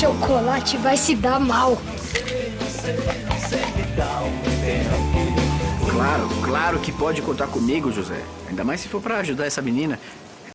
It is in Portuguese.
chocolate vai se dar mal. Claro, claro que pode contar comigo, José. Ainda mais se for para ajudar essa menina.